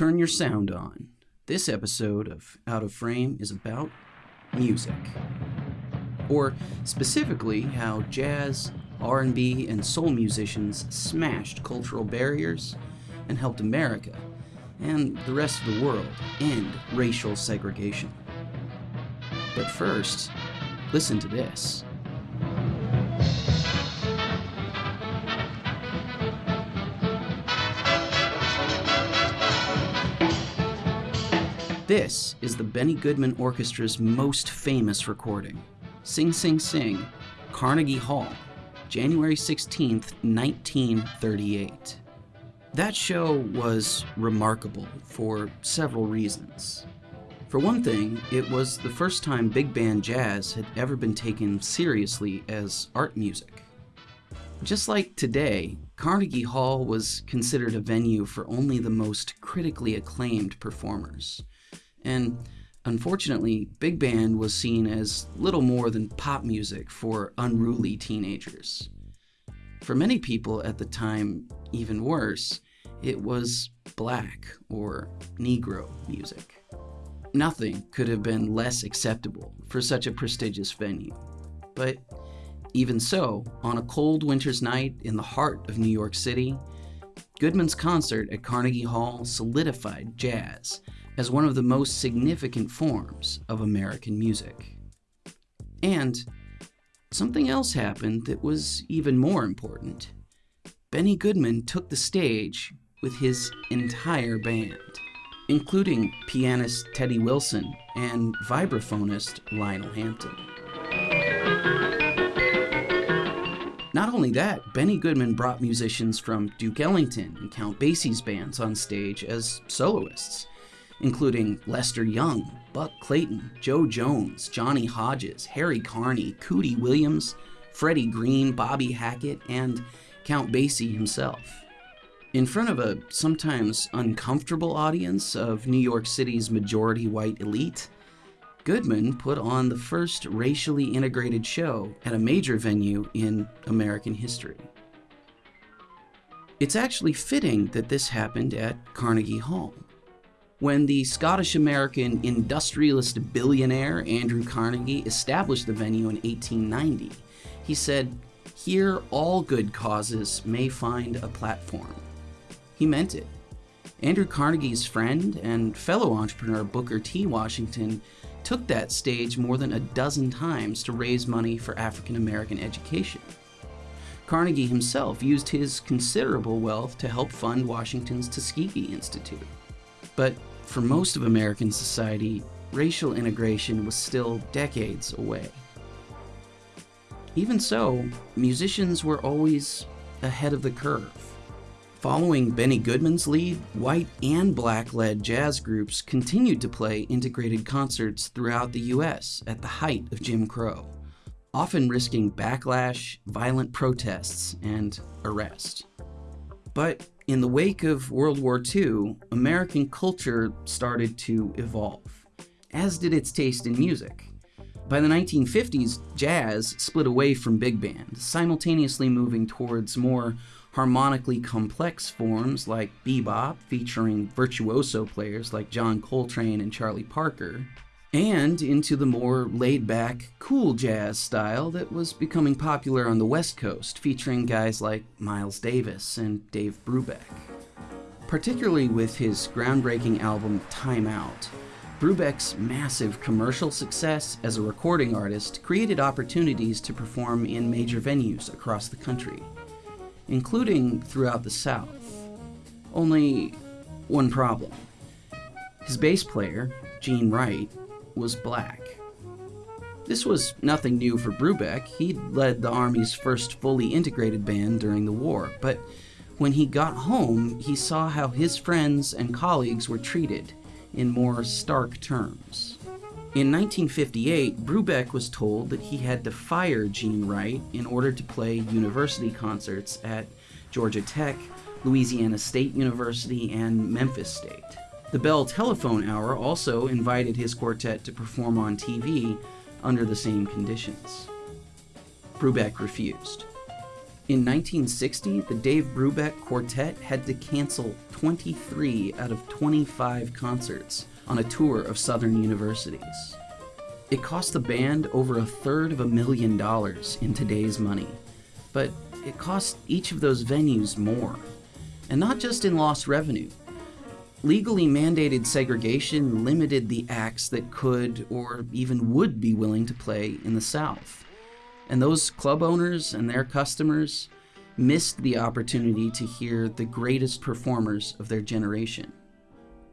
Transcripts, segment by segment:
Turn your sound on. This episode of Out of Frame is about music. Or specifically how jazz, R&B, and soul musicians smashed cultural barriers and helped America and the rest of the world end racial segregation. But first, listen to this. This is the Benny Goodman Orchestra's most famous recording Sing Sing Sing, Carnegie Hall, January 16th, 1938. That show was remarkable for several reasons. For one thing, it was the first time big band jazz had ever been taken seriously as art music. Just like today, Carnegie Hall was considered a venue for only the most critically acclaimed performers. And unfortunately, big band was seen as little more than pop music for unruly teenagers. For many people at the time, even worse, it was black or Negro music. Nothing could have been less acceptable for such a prestigious venue. But even so, on a cold winter's night in the heart of New York City, Goodman's concert at Carnegie Hall solidified jazz as one of the most significant forms of American music. And something else happened that was even more important. Benny Goodman took the stage with his entire band, including pianist Teddy Wilson and vibraphonist Lionel Hampton. Not only that, Benny Goodman brought musicians from Duke Ellington and Count Basie's bands on stage as soloists, including Lester Young, Buck Clayton, Jo Jones, Johnny Hodges, Harry Carney, Cootie Williams, Freddie Green, Bobby Hackett, and Count Basie himself. In front of a sometimes uncomfortable audience of New York City's majority white elite, Goodman put on the first racially integrated show at a major venue in American history. It's actually fitting that this happened at Carnegie Hall. When the Scottish American industrialist billionaire Andrew Carnegie established the venue in 1890, he said, Here all good causes may find a platform. He meant it. Andrew Carnegie's friend and fellow entrepreneur Booker T. Washington took that stage more than a dozen times to raise money for African American education. Carnegie himself used his considerable wealth to help fund Washington's Tuskegee Institute. But for most of American society, racial integration was still decades away. Even so, musicians were always ahead of the curve. Following Benny Goodman's lead, white and black led jazz groups continued to play integrated concerts throughout the US at the height of Jim Crow, often risking backlash, violent protests, and arrest. But in the wake of World War II, American culture started to evolve, as did its taste in music. By the 1950s, jazz split away from big band, simultaneously moving towards more harmonically complex forms like bebop, featuring virtuoso players like John Coltrane and Charlie Parker, and into the more laid back, cool jazz style that was becoming popular on the West Coast, featuring guys like Miles Davis and Dave Brubeck. Particularly with his groundbreaking album Time Out, Brubeck's massive commercial success as a recording artist created opportunities to perform in major venues across the country, including throughout the South. Only one problem. His bass player, Gene Wright, was black. This was nothing new for Brubeck. He'd led the Army's first fully integrated band during the war, but when he got home, he saw how his friends and colleagues were treated in more stark terms. In 1958, Brubeck was told that he had to fire Gene Wright in order to play university concerts at Georgia Tech, Louisiana State University, and Memphis State. The Bell Telephone Hour also invited his quartet to perform on TV under the same conditions. Brubeck refused. In 1960, the Dave Brubeck Quartet had to cancel 23 out of 25 concerts on a tour of Southern universities. It cost the band over a third of a million dollars in today's money, but it cost each of those venues more. And not just in lost revenue. Legally mandated segregation limited the acts that could or even would be willing to play in the South. And those club owners and their customers missed the opportunity to hear the greatest performers of their generation.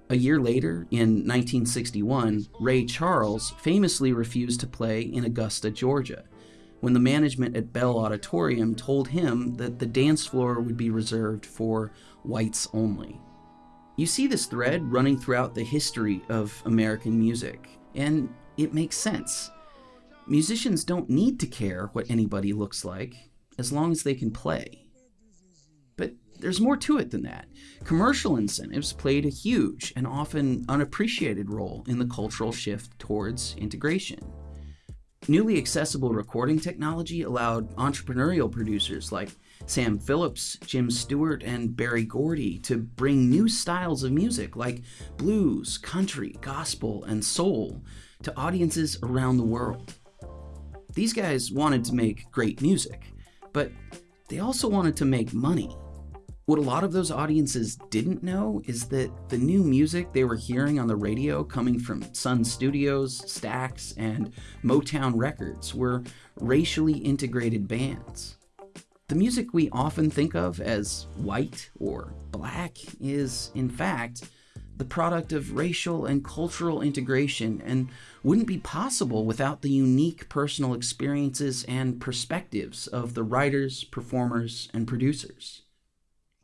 A year later, in 1961, Ray Charles famously refused to play in Augusta, Georgia, when the management at Bell Auditorium told him that the dance floor would be reserved for whites only. You see this thread running throughout the history of American music, and it makes sense. Musicians don't need to care what anybody looks like, as long as they can play. But there's more to it than that. Commercial incentives played a huge and often unappreciated role in the cultural shift towards integration. Newly accessible recording technology allowed entrepreneurial producers like Sam Phillips, Jim Stewart, and Berry Gordy to bring new styles of music like blues, country, gospel, and soul to audiences around the world. These guys wanted to make great music, but they also wanted to make money. What a lot of those audiences didn't know is that the new music they were hearing on the radio coming from Sun Studios, Stax, and Motown Records were racially integrated bands. The music we often think of as white or black is, in fact, the product of racial and cultural integration and wouldn't be possible without the unique personal experiences and perspectives of the writers, performers, and producers.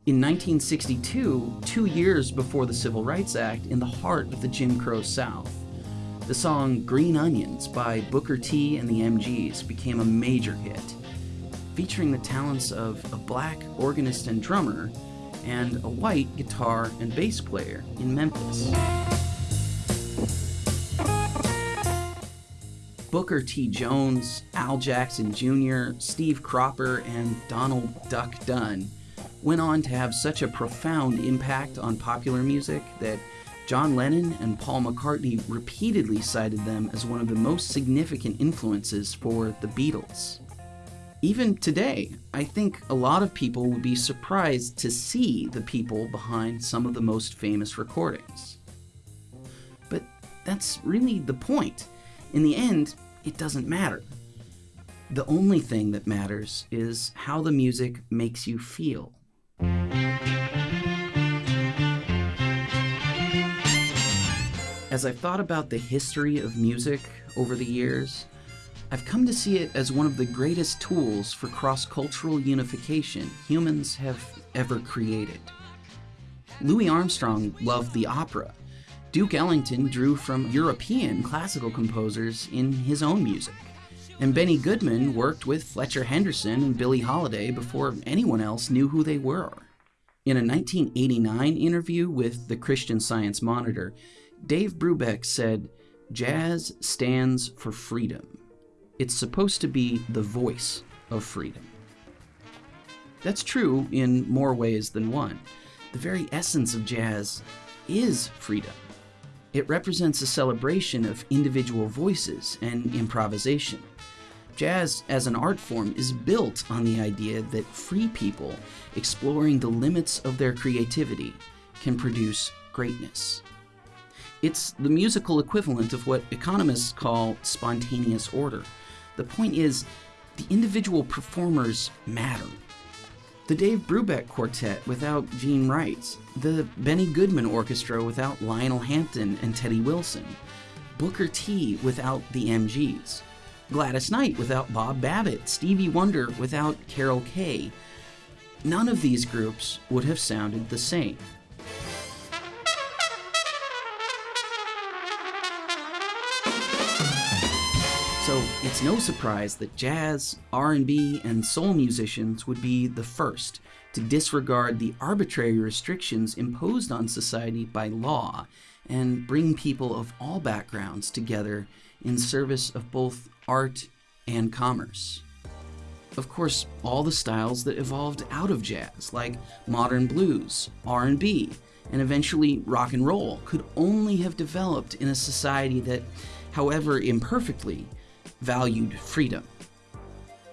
In 1962, two years before the Civil Rights Act, in the heart of the Jim Crow South, the song Green Onions by Booker T and the MGs became a major hit, featuring the talents of a black organist and drummer and a white guitar and bass player in Memphis. Booker T. Jones, Al Jackson Jr., Steve Cropper, and Donald Duck Dunn went on to have such a profound impact on popular music that John Lennon and Paul McCartney repeatedly cited them as one of the most significant influences for the Beatles. Even today, I think a lot of people would be surprised to see the people behind some of the most famous recordings. But that's really the point. In the end, it doesn't matter. The only thing that matters is how the music makes you feel. As I've thought about the history of music over the years, I've come to see it as one of the greatest tools for cross cultural unification humans have ever created. Louis Armstrong loved the opera. Duke Ellington drew from European classical composers in his own music. And Benny Goodman worked with Fletcher Henderson and Billie Holiday before anyone else knew who they were. In a 1989 interview with the Christian Science Monitor, Dave Brubeck said, Jazz stands for freedom. It's supposed to be the voice of freedom. That's true in more ways than one. The very essence of jazz is freedom. It represents a celebration of individual voices and improvisation. Jazz as an art form is built on the idea that free people exploring the limits of their creativity can produce greatness. It's the musical equivalent of what economists call spontaneous order. The point is, the individual performers matter. The Dave Brubeck Quartet without Gene Wright, the Benny Goodman Orchestra without Lionel Hampton and Teddy Wilson, Booker T without the MGs, Gladys Knight without Bob Babbitt, Stevie Wonder without Carol Kaye. None of these groups would have sounded the same. It's no surprise that jazz, R&B, and soul musicians would be the first to disregard the arbitrary restrictions imposed on society by law and bring people of all backgrounds together in service of both art and commerce. of course, all the styles that evolved out of jazz, like modern blues, R&B, and eventually rock and roll, could only have developed in a society that, however imperfectly, valued freedom.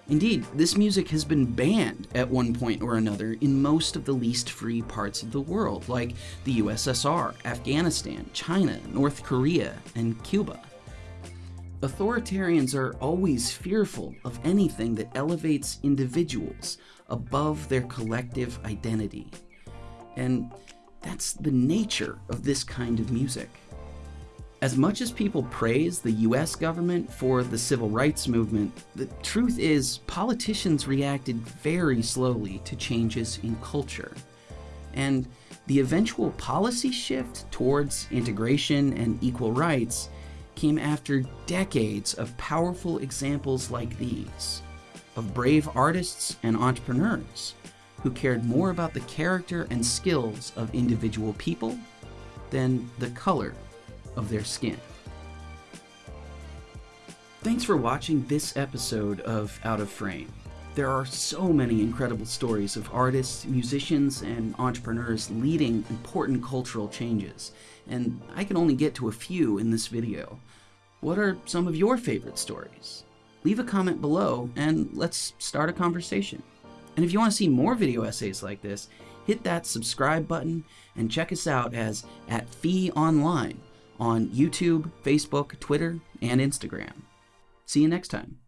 Indeed, this music has been banned at one point or another in most of the least free parts of the world, like the USSR, Afghanistan, China, North Korea, and Cuba. Authoritarians are always fearful of anything that elevates individuals above their collective identity. And that's the nature of this kind of music. As much as people praise the US government for the civil rights movement, the truth is politicians reacted very slowly to changes in culture. And the eventual policy shift towards integration and equal rights came after decades of powerful examples like these, of brave artists and entrepreneurs who cared more about the character and skills of individual people than the color of their skin. Thanks for watching this episode of Out of Frame. There are so many incredible stories of artists, musicians, and entrepreneurs leading important cultural changes, and I can only get to a few in this video. What are some of your favorite stories? Leave a comment below and let's start a conversation. And if you want to see more video essays like this, hit that subscribe button and check us out as at Fee Online on YouTube, Facebook, Twitter, and Instagram. See you next time.